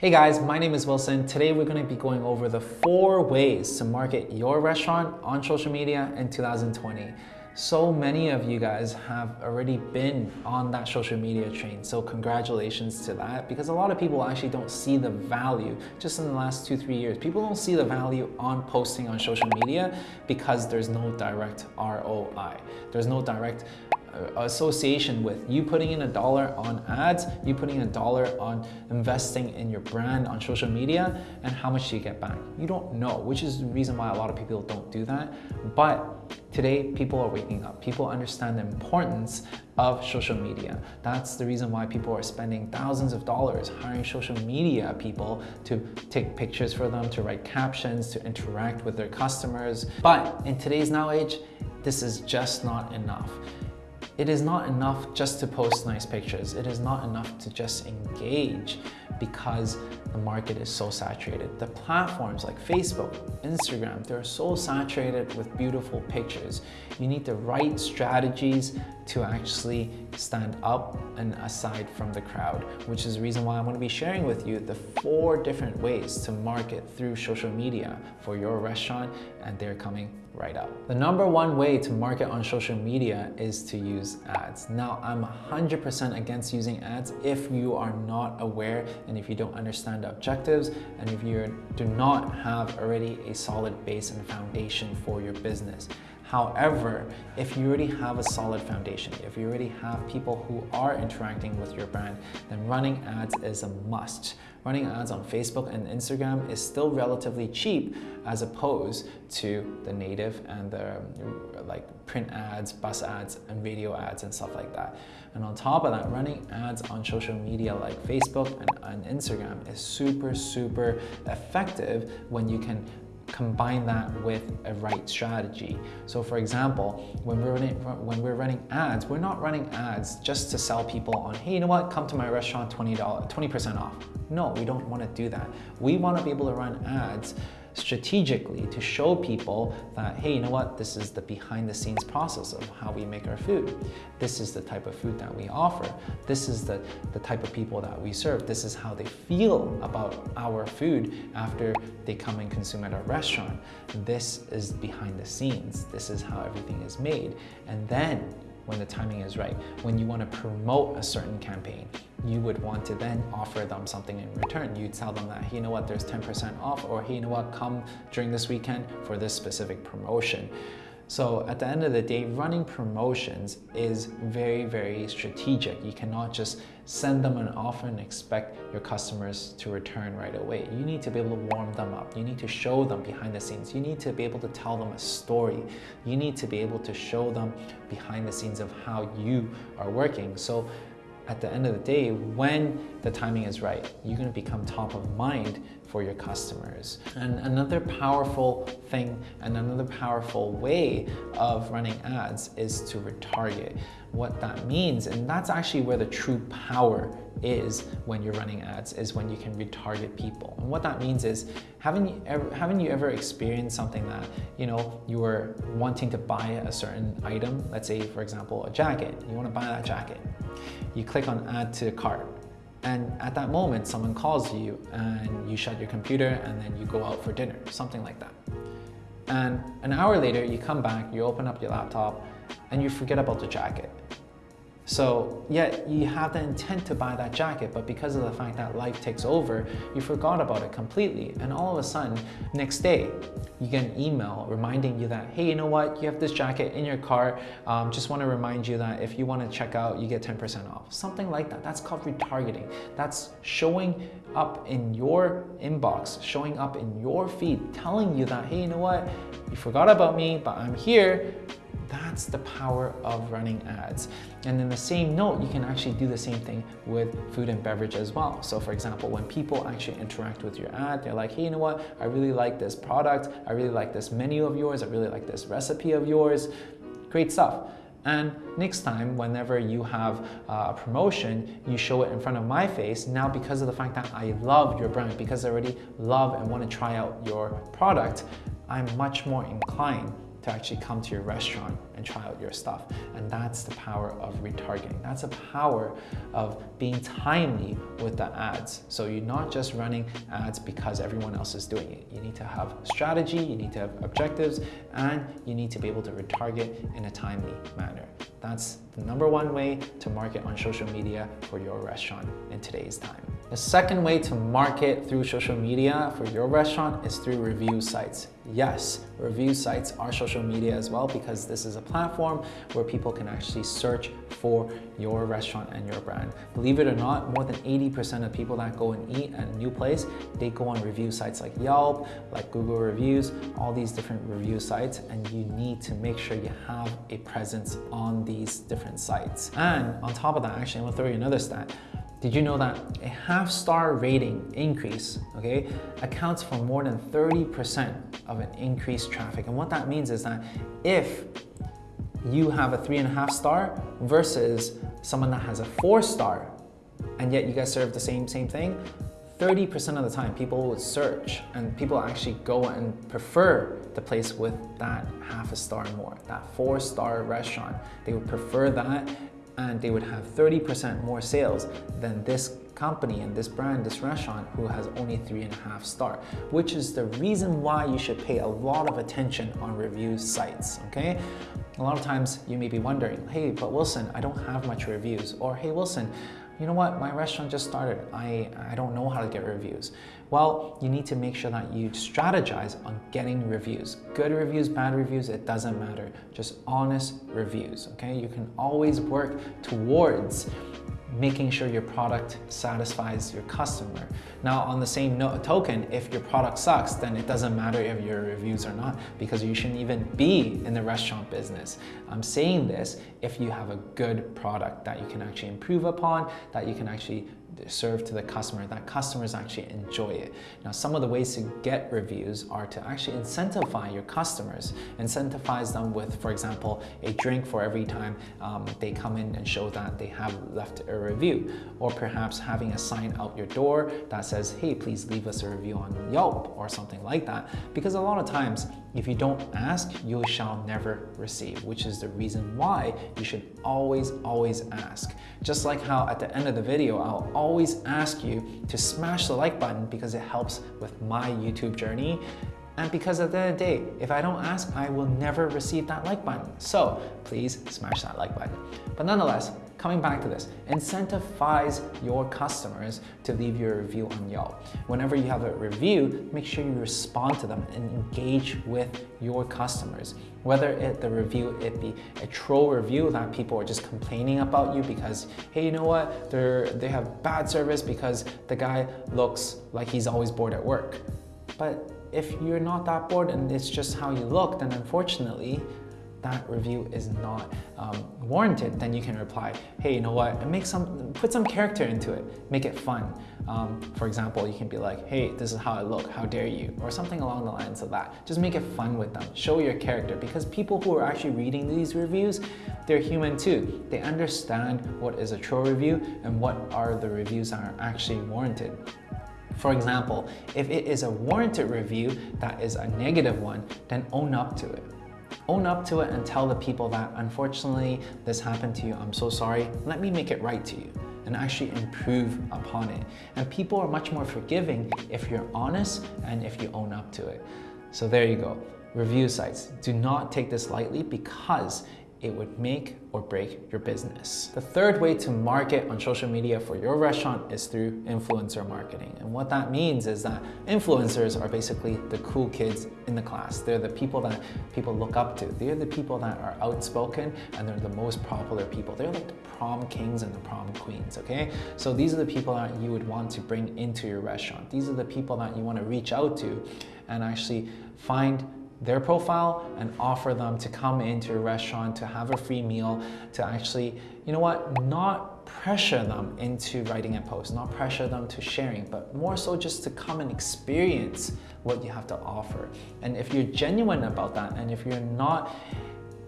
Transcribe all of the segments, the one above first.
Hey guys, my name is Wilson. Today we're going to be going over the four ways to market your restaurant on social media in 2020. So many of you guys have already been on that social media train, so congratulations to that because a lot of people actually don't see the value just in the last two, three years. People don't see the value on posting on social media because there's no direct ROI. There's no direct association with you putting in a dollar on ads, you putting a dollar on investing in your brand on social media, and how much do you get back? You don't know, which is the reason why a lot of people don't do that. But today, people are waking up. People understand the importance of social media. That's the reason why people are spending thousands of dollars hiring social media people to take pictures for them, to write captions, to interact with their customers. But in today's now age, this is just not enough. It is not enough just to post nice pictures. It is not enough to just engage because the market is so saturated. The platforms like Facebook, Instagram, they're so saturated with beautiful pictures. You need the right strategies to actually stand up and aside from the crowd, which is the reason why I'm gonna be sharing with you the four different ways to market through social media for your restaurant and they're coming right up. The number one way to market on social media is to use ads. Now, I'm 100% against using ads if you are not aware and if you don't understand the objectives and if you do not have already a solid base and foundation for your business. However, if you already have a solid foundation, if you already have people who are interacting with your brand, then running ads is a must. Running ads on Facebook and Instagram is still relatively cheap as opposed to the native and the like print ads, bus ads, and video ads and stuff like that. And on top of that, running ads on social media like Facebook and, and Instagram is super, super effective when you can combine that with a right strategy. So for example, when we're running, when we're running ads, we're not running ads just to sell people on, hey, you know what, come to my restaurant, $20, 20% off. No, we don't want to do that. We want to be able to run ads strategically to show people that, hey, you know what, this is the behind the scenes process of how we make our food. This is the type of food that we offer. This is the, the type of people that we serve. This is how they feel about our food after they come and consume at our restaurant. This is behind the scenes. This is how everything is made. And then when the timing is right. When you want to promote a certain campaign, you would want to then offer them something in return. You'd tell them that, hey, you know what, there's 10% off, or hey, you know what, come during this weekend for this specific promotion. So at the end of the day, running promotions is very, very strategic. You cannot just send them an offer and expect your customers to return right away. You need to be able to warm them up. You need to show them behind the scenes. You need to be able to tell them a story. You need to be able to show them behind the scenes of how you are working. So at the end of the day, when the timing is right, you're gonna become top of mind for your customers. And another powerful thing and another powerful way of running ads is to retarget. What that means, and that's actually where the true power is when you're running ads, is when you can retarget people. And what that means is, haven't you ever, haven't you ever experienced something that, you know, you were wanting to buy a certain item, let's say, for example, a jacket, you wanna buy that jacket. You click on add to cart, and at that moment, someone calls you and you shut your computer and then you go out for dinner, something like that. And an hour later, you come back, you open up your laptop and you forget about the jacket. So yet you have the intent to buy that jacket, but because of the fact that life takes over, you forgot about it completely. And all of a sudden, next day, you get an email reminding you that, hey, you know what, you have this jacket in your cart. Um, just want to remind you that if you want to check out, you get 10% off. Something like that. That's called retargeting. That's showing up in your inbox, showing up in your feed, telling you that, hey, you know what, you forgot about me, but I'm here that's the power of running ads. And in the same note, you can actually do the same thing with food and beverage as well. So for example, when people actually interact with your ad, they're like, hey, you know what? I really like this product. I really like this menu of yours. I really like this recipe of yours. Great stuff. And next time, whenever you have uh, a promotion, you show it in front of my face. Now, because of the fact that I love your brand, because I already love and want to try out your product, I'm much more inclined to actually come to your restaurant and try out your stuff. And that's the power of retargeting. That's the power of being timely with the ads. So you're not just running ads because everyone else is doing it. You need to have strategy, you need to have objectives, and you need to be able to retarget in a timely manner. That's the number one way to market on social media for your restaurant in today's time. The second way to market through social media for your restaurant is through review sites. Yes, review sites are social media as well because this is a platform where people can actually search for your restaurant and your brand. Believe it or not, more than 80% of people that go and eat at a new place, they go on review sites like Yelp, like Google Reviews, all these different review sites, and you need to make sure you have a presence on these different sites. And on top of that, actually, I'm gonna throw you another stat. Did you know that a half star rating increase, okay, accounts for more than 30% of an increased traffic? And what that means is that if you have a three and a half star versus someone that has a four star, and yet you guys serve the same, same thing, 30% of the time people would search and people actually go and prefer the place with that half a star more, that four star restaurant. They would prefer that and they would have 30% more sales than this company and this brand, this restaurant who has only three and a half star, which is the reason why you should pay a lot of attention on review sites, okay? A lot of times you may be wondering, hey, but Wilson, I don't have much reviews, or hey, Wilson, you know what, my restaurant just started. I, I don't know how to get reviews. Well, you need to make sure that you strategize on getting reviews. Good reviews, bad reviews, it doesn't matter. Just honest reviews, okay? You can always work towards making sure your product satisfies your customer. Now, on the same note, token, if your product sucks, then it doesn't matter if your reviews are not because you shouldn't even be in the restaurant business. I'm saying this if you have a good product that you can actually improve upon, that you can actually serve to the customer, that customers actually enjoy it. Now, some of the ways to get reviews are to actually incentivize your customers, incentivize them with, for example, a drink for every time um, they come in and show that they have left a review, or perhaps having a sign out your door that says, hey, please leave us a review on Yelp or something like that. Because a lot of times, if you don't ask, you shall never receive, which is the reason why you should always, always ask. Just like how at the end of the video, I'll always ask you to smash the like button because it helps with my YouTube journey. And because at the end of the day, if I don't ask, I will never receive that like button. So please smash that like button. But nonetheless, coming back to this, incentivize your customers to leave your review on Yelp. Whenever you have a review, make sure you respond to them and engage with your customers. Whether it, the review it be a troll review that people are just complaining about you because, hey, you know what, they're, they have bad service because the guy looks like he's always bored at work. But if you're not that bored and it's just how you look, then unfortunately, that review is not um, warranted, then you can reply, hey, you know what, make some, put some character into it, make it fun. Um, for example, you can be like, hey, this is how I look, how dare you, or something along the lines of that. Just make it fun with them, show your character, because people who are actually reading these reviews, they're human too. They understand what is a troll review and what are the reviews that are actually warranted. For example, if it is a warranted review that is a negative one, then own up to it. Own up to it and tell the people that unfortunately this happened to you, I'm so sorry, let me make it right to you and actually improve upon it. And people are much more forgiving if you're honest and if you own up to it. So there you go. Review sites. Do not take this lightly because it would make or break your business. The third way to market on social media for your restaurant is through influencer marketing. And what that means is that influencers are basically the cool kids in the class. They're the people that people look up to. They're the people that are outspoken and they're the most popular people. They're like the prom kings and the prom queens, okay? So these are the people that you would want to bring into your restaurant. These are the people that you want to reach out to and actually find their profile and offer them to come into your restaurant to have a free meal to actually you know what not pressure them into writing a post not pressure them to sharing but more so just to come and experience what you have to offer. And if you're genuine about that and if you're not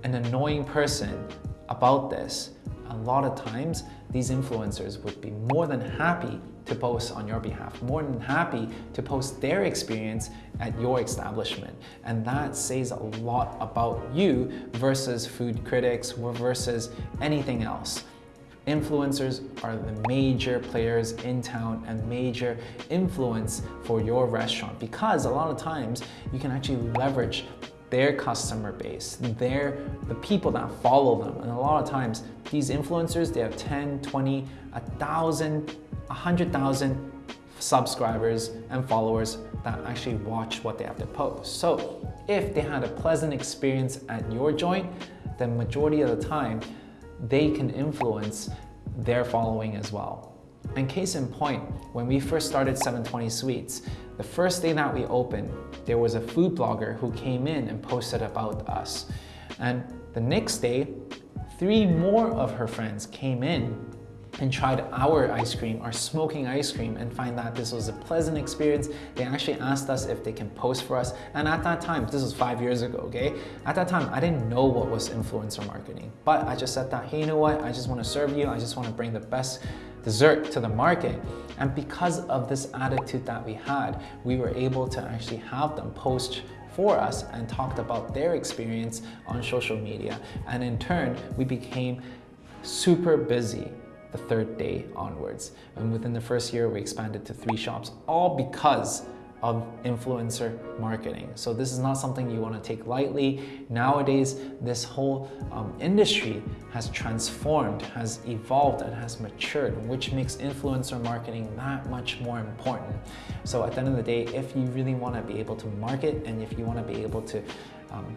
an annoying person about this a lot of times these influencers would be more than happy to post on your behalf, more than happy to post their experience at your establishment. And that says a lot about you versus food critics or versus anything else. Influencers are the major players in town and major influence for your restaurant because a lot of times you can actually leverage their customer base, their, the people that follow them. And a lot of times these influencers, they have 10, 20, 1,000, 100,000 subscribers and followers that actually watch what they have to post. So if they had a pleasant experience at your joint, then majority of the time, they can influence their following as well. And case in point, when we first started 720 Sweets, the first day that we opened, there was a food blogger who came in and posted about us. And the next day, three more of her friends came in and tried our ice cream, our smoking ice cream, and find that this was a pleasant experience. They actually asked us if they can post for us. And at that time, this was five years ago, okay? At that time, I didn't know what was influencer marketing, but I just said that, hey, you know what? I just wanna serve you. I just wanna bring the best dessert to the market. And because of this attitude that we had, we were able to actually have them post for us and talked about their experience on social media. And in turn, we became super busy the third day onwards. And within the first year, we expanded to three shops, all because of influencer marketing. So this is not something you want to take lightly. Nowadays, this whole um, industry has transformed, has evolved, and has matured, which makes influencer marketing that much more important. So at the end of the day, if you really want to be able to market and if you want to be able to um,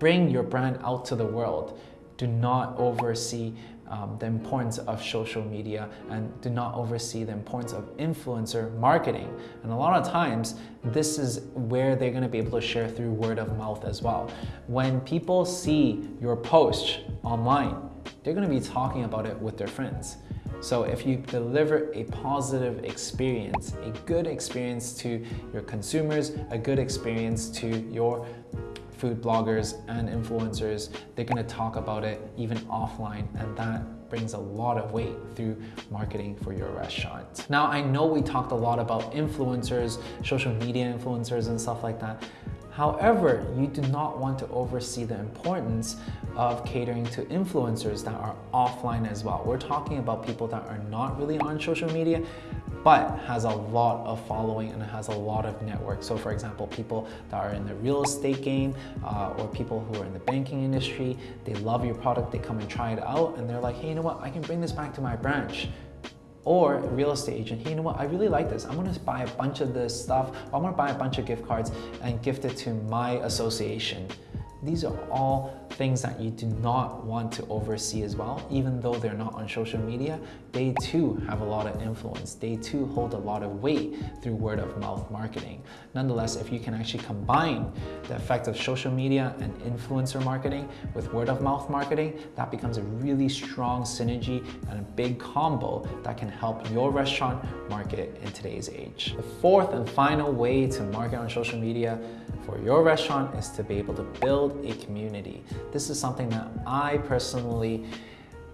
bring your brand out to the world, do not oversee um, the importance of social media and do not oversee the importance of influencer marketing. And a lot of times, this is where they're gonna be able to share through word of mouth as well. When people see your post online, they're gonna be talking about it with their friends. So if you deliver a positive experience, a good experience to your consumers, a good experience to your food bloggers and influencers, they're gonna talk about it even offline and that brings a lot of weight through marketing for your restaurant. Now, I know we talked a lot about influencers, social media influencers and stuff like that. However, you do not want to oversee the importance of catering to influencers that are offline as well. We're talking about people that are not really on social media, but has a lot of following and it has a lot of network. So for example, people that are in the real estate game uh, or people who are in the banking industry, they love your product, they come and try it out and they're like, hey, you know what, I can bring this back to my branch or a real estate agent, hey, you know what, I really like this. I'm gonna buy a bunch of this stuff. I'm gonna buy a bunch of gift cards and gift it to my association. These are all things that you do not want to oversee as well, even though they're not on social media, they too have a lot of influence. They too hold a lot of weight through word of mouth marketing. Nonetheless, if you can actually combine the effect of social media and influencer marketing with word of mouth marketing, that becomes a really strong synergy and a big combo that can help your restaurant market in today's age. The fourth and final way to market on social media for your restaurant is to be able to build a community. This is something that I personally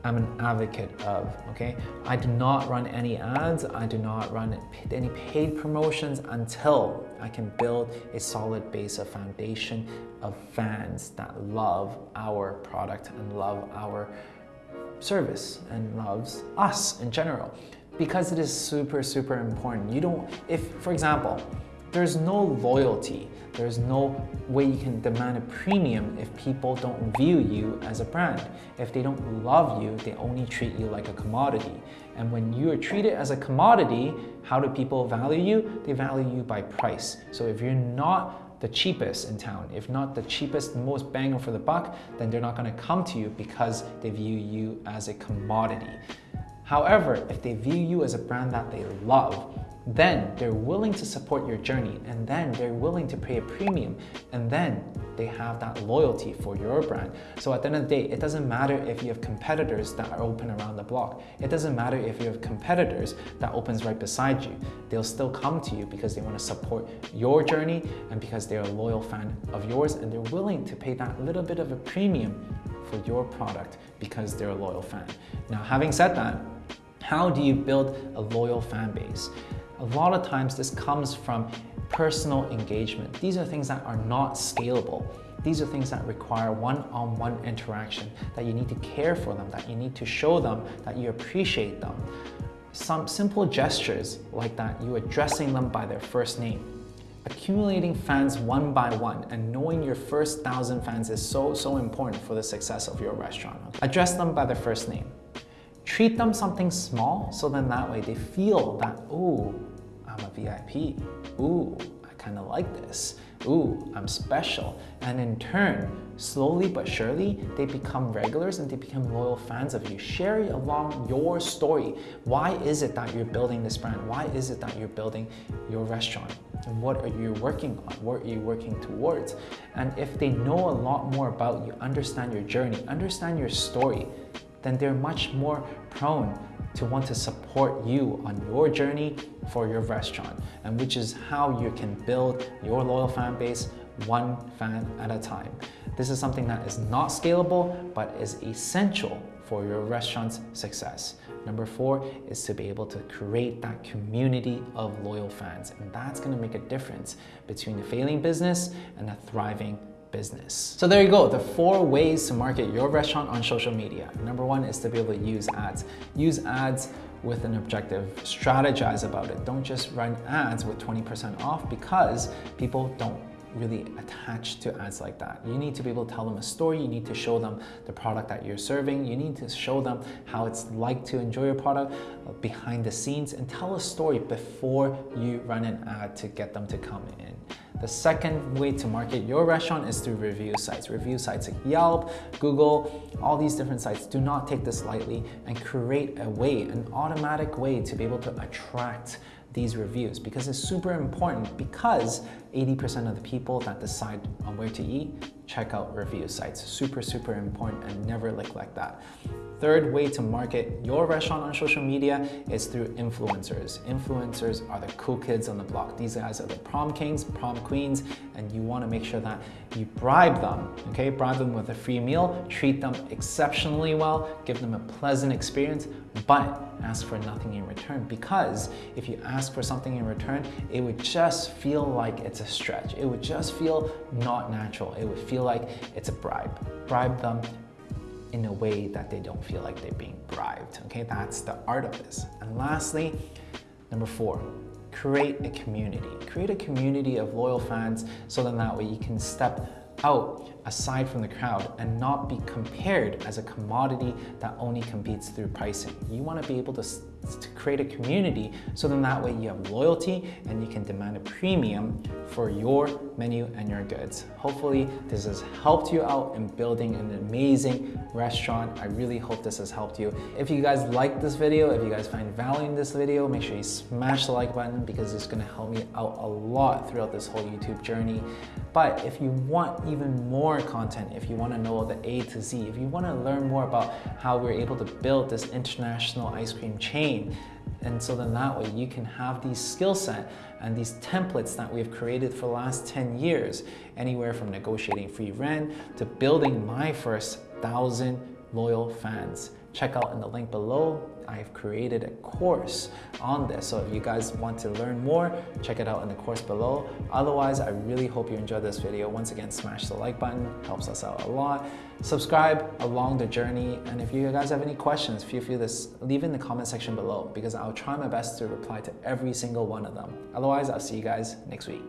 am an advocate of, okay? I do not run any ads, I do not run any paid promotions until I can build a solid base of foundation of fans that love our product and love our service and loves us in general because it is super, super important. You don't, if, for example, there's no loyalty. There's no way you can demand a premium if people don't view you as a brand. If they don't love you, they only treat you like a commodity. And when you are treated as a commodity, how do people value you? They value you by price. So if you're not the cheapest in town, if not the cheapest, most bang for the buck, then they're not gonna come to you because they view you as a commodity. However, if they view you as a brand that they love, then they're willing to support your journey and then they're willing to pay a premium and then they have that loyalty for your brand. So at the end of the day, it doesn't matter if you have competitors that are open around the block. It doesn't matter if you have competitors that opens right beside you. They'll still come to you because they want to support your journey and because they're a loyal fan of yours and they're willing to pay that little bit of a premium for your product because they're a loyal fan. Now, having said that, How do you build a loyal fan base? A lot of times this comes from personal engagement. These are things that are not scalable. These are things that require one-on-one -on -one interaction, that you need to care for them, that you need to show them that you appreciate them. Some simple gestures like that, you addressing them by their first name. Accumulating fans one by one and knowing your first thousand fans is so, so important for the success of your restaurant. Address them by their first name. Treat them something small so then that way they feel that, ooh, I'm a VIP. Ooh, I kind of like this. Ooh, I'm special. And in turn, slowly but surely, they become regulars and they become loyal fans of you. Share along your story. Why is it that you're building this brand? Why is it that you're building your restaurant? And what are you working on? What are you working towards? And if they know a lot more about you, understand your journey, understand your story, then they're much more prone to want to support you on your journey for your restaurant and which is how you can build your loyal fan base one fan at a time. This is something that is not scalable but is essential for your restaurant's success. Number four is to be able to create that community of loyal fans and that's going to make a difference between a failing business and a thriving business. So there you go, the four ways to market your restaurant on social media. Number one is to be able to use ads. Use ads with an objective, strategize about it. Don't just run ads with 20% off because people don't really attached to ads like that. You need to be able to tell them a story. You need to show them the product that you're serving. You need to show them how it's like to enjoy your product uh, behind the scenes and tell a story before you run an ad to get them to come in. The second way to market your restaurant is through review sites. Review sites like Yelp, Google, all these different sites. Do not take this lightly and create a way, an automatic way to be able to attract these reviews because it's super important because 80% of the people that decide on where to eat check out review sites. Super, super important and never neglect that. Third way to market your restaurant on social media is through influencers. Influencers are the cool kids on the block. These guys are the prom kings, prom queens, and you wanna make sure that you bribe them, okay? Bribe them with a free meal, treat them exceptionally well, give them a pleasant experience, but ask for nothing in return because if you ask for something in return, it would just feel like it's stretch. It would just feel not natural. It would feel like it's a bribe. Bribe them in a way that they don't feel like they're being bribed. Okay, that's the art of this. And lastly, number four, create a community. Create a community of loyal fans so then that way you can step out aside from the crowd and not be compared as a commodity that only competes through pricing. You want to be able to, to create a community so then that way you have loyalty and you can demand a premium for your menu and your goods. Hopefully this has helped you out in building an amazing restaurant. I really hope this has helped you. If you guys like this video, if you guys find value in this video, make sure you smash the like button because it's gonna help me out a lot throughout this whole YouTube journey. But if you want even more content, if you wanna know the A to Z, if you wanna learn more about how we're able to build this international ice cream chain, and so then that way you can have these skill set and these templates that we've created for the last 10 years, anywhere from negotiating free rent to building my first thousand loyal fans. Check out in the link below. I've created a course on this. So if you guys want to learn more, check it out in the course below. Otherwise, I really hope you enjoyed this video. Once again, smash the like button, helps us out a lot. Subscribe along the journey. And if you guys have any questions, feel free to leave in the comment section below because I'll try my best to reply to every single one of them. Otherwise, I'll see you guys next week.